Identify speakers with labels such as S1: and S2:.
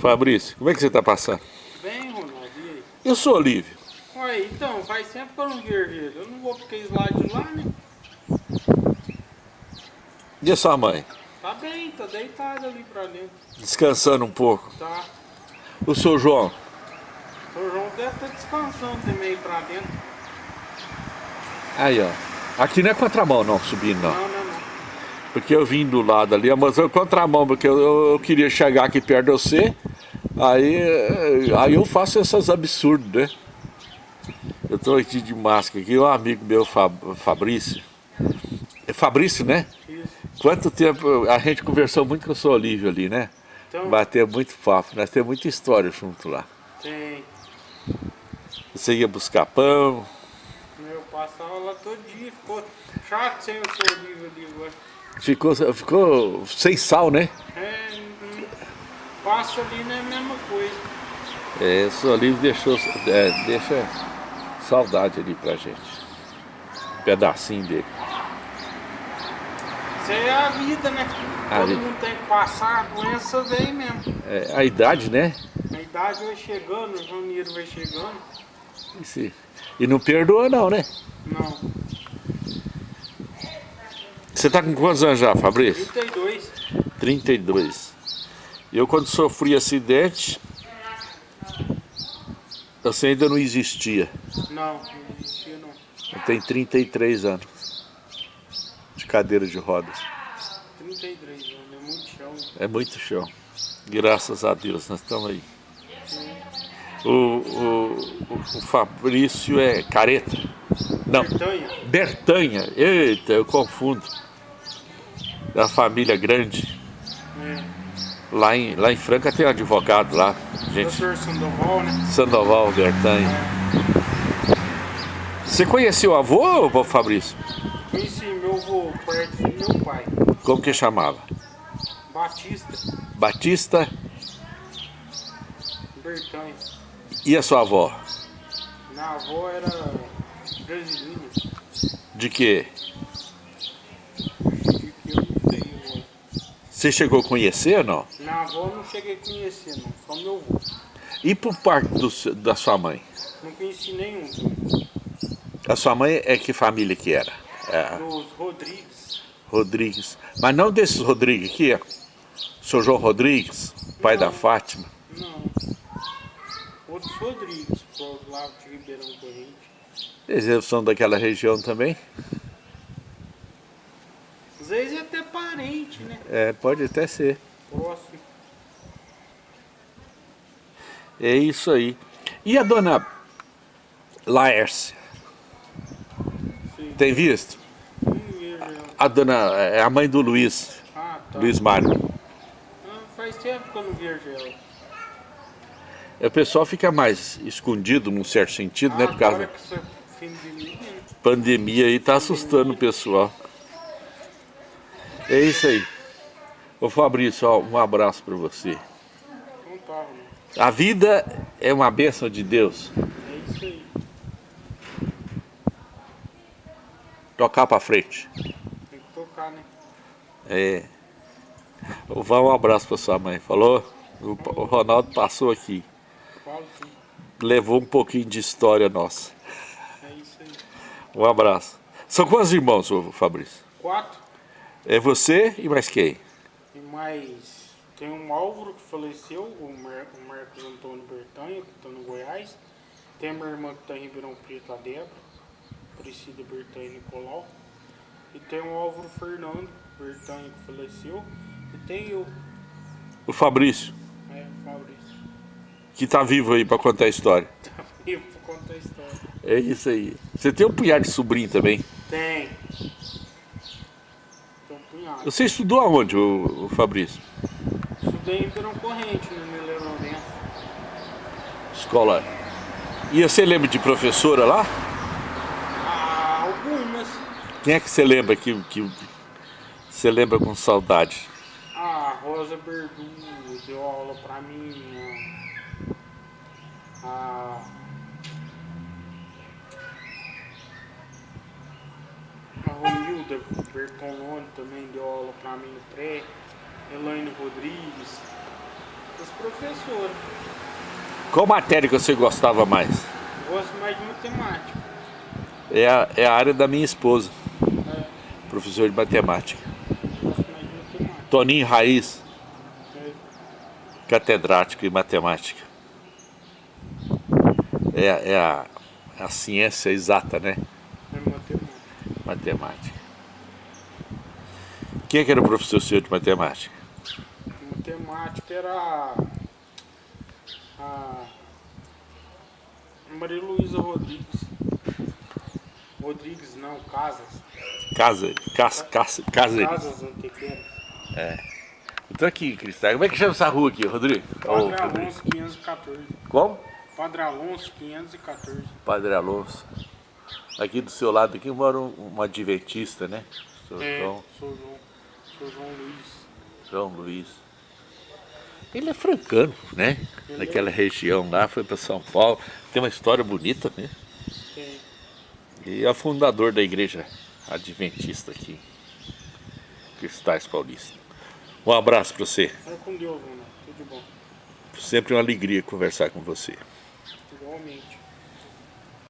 S1: Fabrício, como é que você está passando?
S2: Bem, Ronaldo, e aí?
S1: Eu sou Olívio.
S2: Ué, então, faz tempo que eu não vejo ele. Eu não vou porque eles lá de lá, né?
S1: E a sua mãe?
S2: Tá bem, tá deitado ali pra dentro.
S1: Descansando um pouco.
S2: Tá.
S1: O seu João?
S2: O João deve estar descansando também pra dentro.
S1: Aí, ó. Aqui não é contramão não, subindo não.
S2: Não, não, não.
S1: Porque eu vim do lado ali, mas eu contramão, porque eu, eu, eu queria chegar aqui perto de você. Aí, eh, aí eu faço essas absurdos, né? Eu tô aqui de máscara aqui, um amigo meu, Fab, Fabrício. É Fabrício, né?
S2: Isso.
S1: Quanto tempo a gente conversou muito com o seu Olívio ali, né?
S2: Então,
S1: Bateu muito papo, nós temos muita história junto lá.
S2: tem.
S1: Você ia buscar pão,
S2: Eu passava lá todo dia, ficou chato sem o seu livro ali agora.
S1: ficou, ficou sem sal, né?
S2: Passo ali não é a mesma coisa.
S1: É, o Olívio deixou, é, deixa saudade ali pra gente. Um pedacinho dele.
S2: Isso é a vida, né?
S1: A
S2: Todo
S1: vida.
S2: mundo tem que passar, a doença vem mesmo.
S1: É, a idade, né?
S2: A idade vai chegando, o janeiro vai chegando.
S1: Esse- E não perdoa não, né?
S2: Não,
S1: Você tá com quantos anos já, Fabrício?
S2: 32.
S1: 32. Eu quando sofri acidente, você ainda não existia.
S2: Não, não existia não.
S1: Eu tenho 33 anos. De cadeira de rodas.
S2: 33 anos, é muito chão.
S1: É muito chão. Graças a Deus, nós estamos aí. O, o, o- o Fabrício é careta? Não,
S2: Bertanha?
S1: Bertanha. Eita, eu confundo. Da família grande.
S2: É.
S1: Lá em, lá em Franca tem um advogado lá. Gente,
S2: Doutor Sandoval, né?
S1: Sandoval Bertanha. Você conheceu o avô, ô Fabrício?
S2: Conheci meu avô, perto do meu pai.
S1: Como que chamava?
S2: Batista,
S1: Batista
S2: Bertanha.
S1: e a sua avó?
S2: Minha avó era brasileira.
S1: De quê?
S2: De que eu não sei agora.
S1: Você chegou a conhecer ou não?
S2: Minha avó não cheguei a conhecer, não. Só meu avô.
S1: E por parte do da sua mãe?
S2: Não conheci nenhum.
S1: A sua mãe é que família que era? É,
S2: Dos Rodrigues.
S1: Rodrigues. Mas não desses Rodrigues aqui, ó. Seu João Rodrigues, pai da
S2: Não.
S1: Fátima.
S2: Não. Outros Rodrigues, por lá de Ribeirão Corrente.
S1: Eles são daquela região também?
S2: Às vezes é até parente, né?
S1: É, pode até ser.
S2: Próximo.
S1: É isso aí. E a dona Laércia?
S2: Sim.
S1: Tem visto?
S2: Ela.
S1: A dona, é a mãe do Luiz,
S2: Ah, tá.
S1: Luiz Mário.
S2: Ah, faz tempo que eu não vejo ela.
S1: O pessoal fica mais escondido num certo sentido, né?
S2: Ah,
S1: Por causa da
S2: né?
S1: pandemia aí, tá assustando o pessoal. É isso aí. Ô Fabrício, ó, um abraço para você. A vida é uma bênção de Deus.
S2: É isso aí.
S1: Tocar para frente.
S2: Tem que tocar, né?
S1: É. Vá um abraço para sua mãe. Falou? O, o Ronaldo passou aqui.
S2: Falo.
S1: Levou um pouquinho de história nossa.
S2: É isso aí.
S1: Um abraço. São quantos irmãos, Fabrício?
S2: Quatro.
S1: É você e mais quem?
S2: E mais. Tem um Álvaro que faleceu, o, Mar o Marcos Antônio Bertanha, que está no Goiás. Tem a minha irmã que está em Ribeirão Preto, a Débora. Priscila Bertanha Nicolau. E tem o Álvaro Fernando Bertanha que faleceu. E tem eu,
S1: O Fabrício,
S2: é, Fabrício.
S1: que tá vivo aí para contar a história.
S2: Eu vou contar a história.
S1: É isso aí. Você tem um punhado de sobrinho também.
S2: Tem.
S1: Você estudou aonde, o, Fabrício?
S2: Estudei em Ribeirão Corrente, no Miller Lourenço.
S1: Escola. E você lembra de professora lá?
S2: Ah, algumas.
S1: Quem é que você lembra que, que você lembra com saudade?
S2: A Rosa Berdu deu aula pra mim. A, a, a Romilda Bertolone também deu aula pra mim no pré. Elaine Rodrigues. As professora.
S1: Qual matéria que você gostava mais?
S2: Gosto mais de matemática.
S1: É a, é a área da minha esposa,
S2: É,
S1: professor de matemática.
S2: gosto mais de matemática.
S1: Toninho Raiz,
S2: É,
S1: catedrático em matemática. É, é a, a ciência exata, né?
S2: É matemática.
S1: Quem é que era o professor seu de matemática?
S2: Matemática era a, Maria Luísa Rodrigues. Rodrigues não, Casas.
S1: Casa, Cas, Cas, Cáceres.
S2: Casas Antequeras.
S1: Eu tô aqui, Cristal. Como é que chama essa rua aqui, Rodrigo?
S2: Padre. Alonso 514.
S1: Como?
S2: Padre Alonso 514.
S1: Padre Alonso. Aqui do seu lado aqui mora um, um adventista, né? Sou
S2: É,
S1: João,
S2: sou João. Sou João Luiz.
S1: João Luiz. Ele é francano, né?
S2: Ele
S1: Naquela região lá, foi para São Paulo. Tem uma história bonita, né?
S2: Tem.
S1: E é fundador da igreja adventista aqui, Cristais Paulista. Um abraço para você.
S2: Vai com Deus, mano. Tudo bom.
S1: Sempre uma alegria conversar com você.
S2: Igualmente.